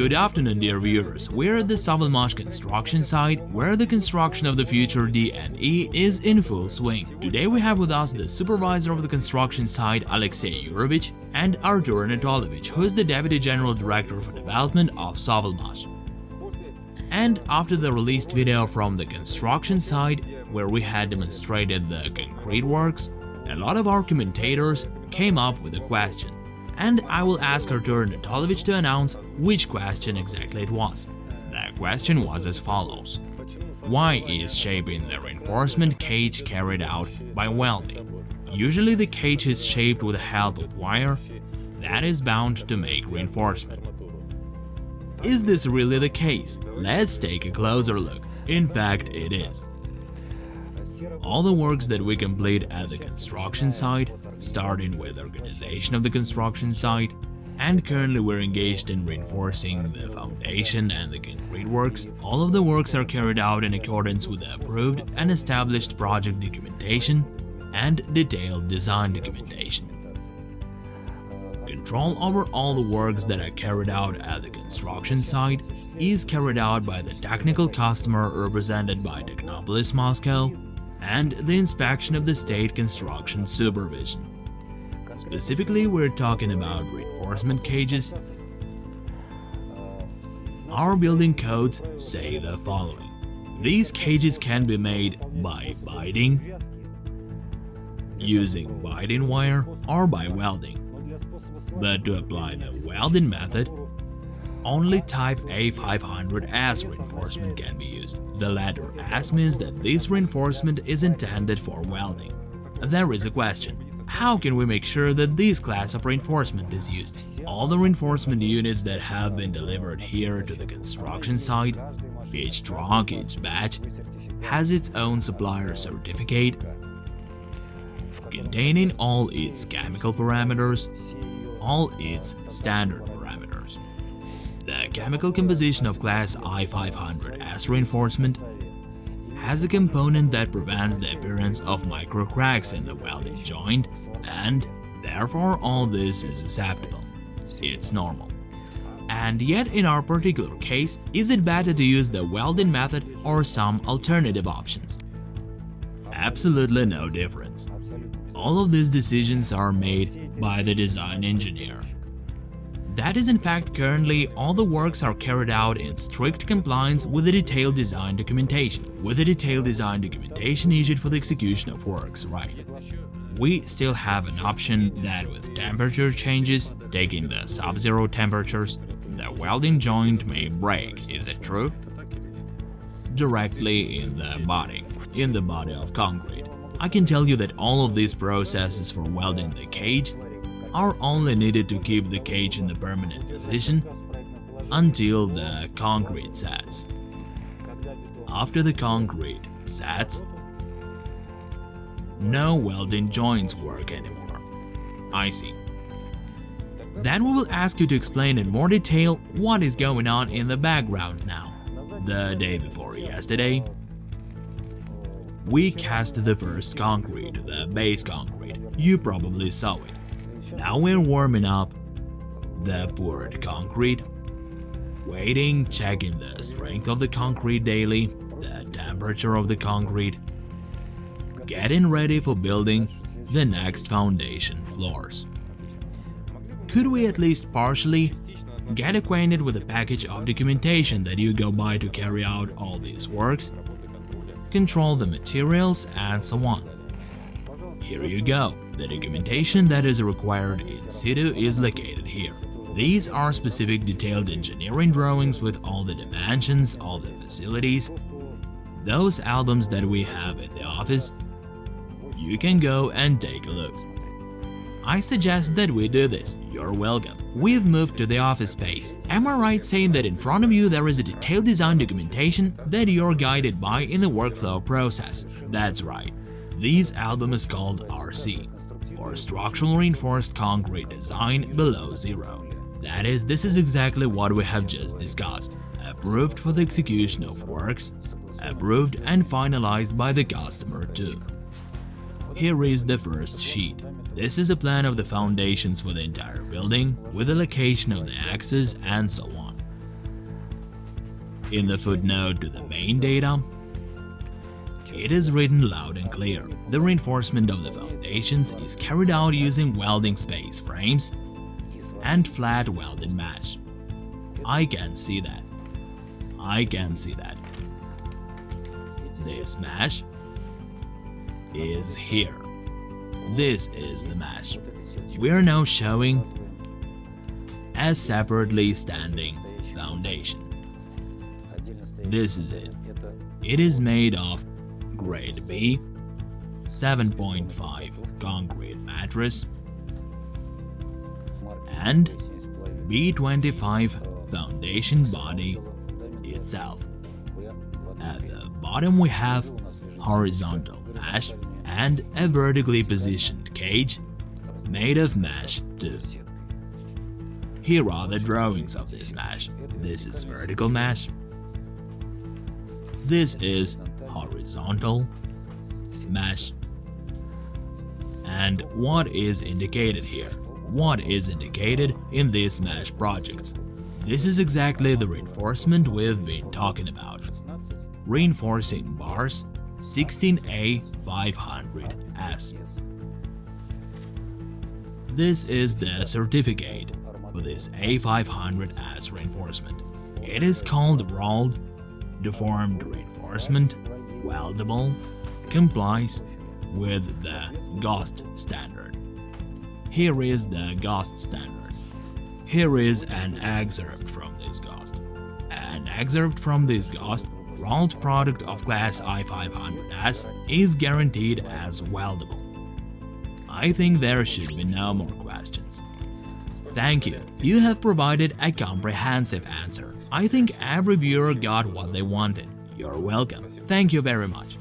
Good afternoon dear viewers, we're at the Savalmash construction site where the construction of the future DNE is in full swing. Today we have with us the supervisor of the construction site Alexey Yurovich and Artur Anatolovich who is the Deputy General Director for Development of Savalmash. And after the released video from the construction site where we had demonstrated the concrete works, a lot of our commentators came up with a question and I will ask Artur Anatolovich to announce which question exactly it was. The question was as follows. Why is shaping the reinforcement cage carried out by welding? Usually the cage is shaped with the help of wire that is bound to make reinforcement. Is this really the case? Let's take a closer look. In fact, it is. All the works that we complete at the construction site starting with organization of the construction site, and currently we're engaged in reinforcing the foundation and the concrete works. All of the works are carried out in accordance with the approved and established project documentation and detailed design documentation. Control over all the works that are carried out at the construction site is carried out by the technical customer represented by Technopolis Moscow and the inspection of the state construction supervision. Specifically, we're talking about reinforcement cages. Our building codes say the following. These cages can be made by biting, using biting wire, or by welding. But to apply the welding method, only type A500S reinforcement can be used. The letter S means that this reinforcement is intended for welding. There is a question. How can we make sure that this class of reinforcement is used? All the reinforcement units that have been delivered here to the construction site, each truck, each batch, has its own supplier certificate containing all its chemical parameters, all its standard parameters. Chemical composition of class I500S reinforcement has a component that prevents the appearance of micro cracks in the welding joint and therefore all this is acceptable. It's normal. And yet in our particular case, is it better to use the welding method or some alternative options? Absolutely no difference. All of these decisions are made by the design engineer. That is in fact currently all the works are carried out in strict compliance with the detailed design documentation, with the detailed design documentation issued for the execution of works, right? We still have an option that with temperature changes, taking the sub-zero temperatures, the welding joint may break, is it true? Directly in the body, in the body of concrete. I can tell you that all of these processes for welding the cage are only needed to keep the cage in the permanent position until the concrete sets. After the concrete sets, no welding joints work anymore. I see. Then we will ask you to explain in more detail what is going on in the background now. The day before yesterday, we cast the first concrete, the base concrete. You probably saw it. Now we're warming up the poured concrete, waiting, checking the strength of the concrete daily, the temperature of the concrete, getting ready for building the next foundation floors. Could we at least partially get acquainted with the package of documentation that you go by to carry out all these works, control the materials and so on. Here you go. The documentation that is required in situ is located here. These are specific detailed engineering drawings with all the dimensions, all the facilities. Those albums that we have in the office, you can go and take a look. I suggest that we do this, you're welcome. We've moved to the office space. Am I right saying that in front of you there is a detailed design documentation that you're guided by in the workflow process? That's right. This album is called RC, or Structural Reinforced Concrete Design Below Zero. That is, this is exactly what we have just discussed, approved for the execution of works, approved and finalized by the customer too. Here is the first sheet. This is a plan of the foundations for the entire building, with the location of the axes and so on. In the footnote to the main data, it is written loud and clear. The reinforcement of the foundations is carried out using welding space frames and flat welded mesh. I can see that. I can see that. This mesh is here. This is the mesh. We are now showing a separately standing foundation. This is it. It is made of grade B 7.5 concrete mattress and B25 foundation body itself. At the bottom we have horizontal mesh and a vertically positioned cage made of mesh too. Here are the drawings of this mesh. This is vertical mesh. This is horizontal mesh. And what is indicated here? What is indicated in these mesh projects? This is exactly the reinforcement we've been talking about. Reinforcing bars 16A500S. This is the certificate for this A500S reinforcement. It is called rolled deformed reinforcement, weldable, complies with the GOST standard. Here is the GOST standard. Here is an excerpt from this GOST. An excerpt from this GOST rolled product of class I500S is guaranteed as weldable. I think there should be no more questions. Thank you. You have provided a comprehensive answer. I think every viewer got what they wanted. You're welcome. Thank you very much.